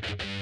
Bye.